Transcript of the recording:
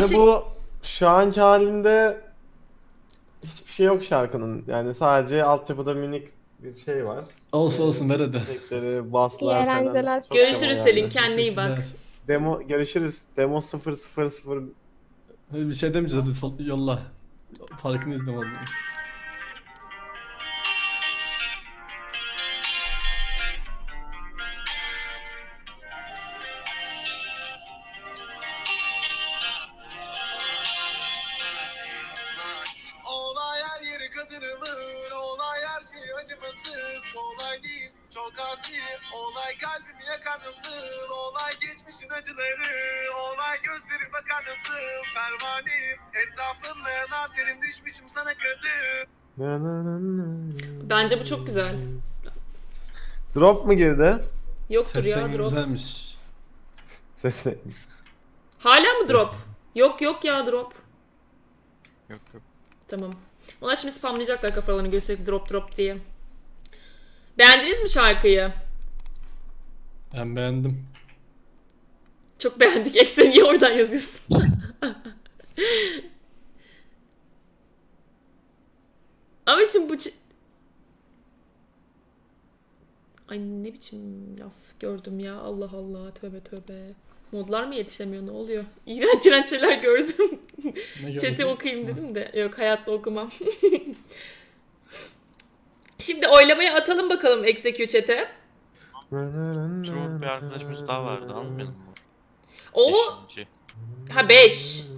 Yani bu şu anki halinde hiçbir şey yok şarkının. Yani sadece altyapıda minik bir şey var. Olsun olsun ver hadi. Efektleri, basslar İyi falan. eğlenceler. Çok Görüşürüz demo Selin kendine iyi bak. Demo görüşürüz. Demo 000 Hadi bir şey demeyeceğiz hadi sol- yolla. Farkını izle vallahi. Çok asi Olay kalbimi yakar nasıl Olay geçmişin acıları Olay gözleri bakar nasıl Pervaneyim etrafımda yanar terim Düşmüşüm sana kadın Bence bu çok güzel. Drop mu girdi? Yoktur ya drop. güzelmiş. Sesle. Hala mı drop? Yok yok ya drop. Yok yok. Tamam. Onlar şimdi spamlayacaklar kafalarını gösterip drop drop diye. Beğendiniz mi şarkıyı? Ben beğendim. Çok beğendik. Eksen niye oradan yazıyorsun? Ama şimdi bu... Ay ne biçim laf gördüm ya. Allah Allah. Tövbe tövbe. Modlar mı yetişemiyor? Ne oluyor? İğrenç iğrenç şeyler gördüm. Chat'i okuyayım dedim de. Yok hayatta okumam. Şimdi oylamaya atalım bakalım Execute chat'e. Bir arkadaşımız daha vardı almayalım mı? O Beşinci. ha 5.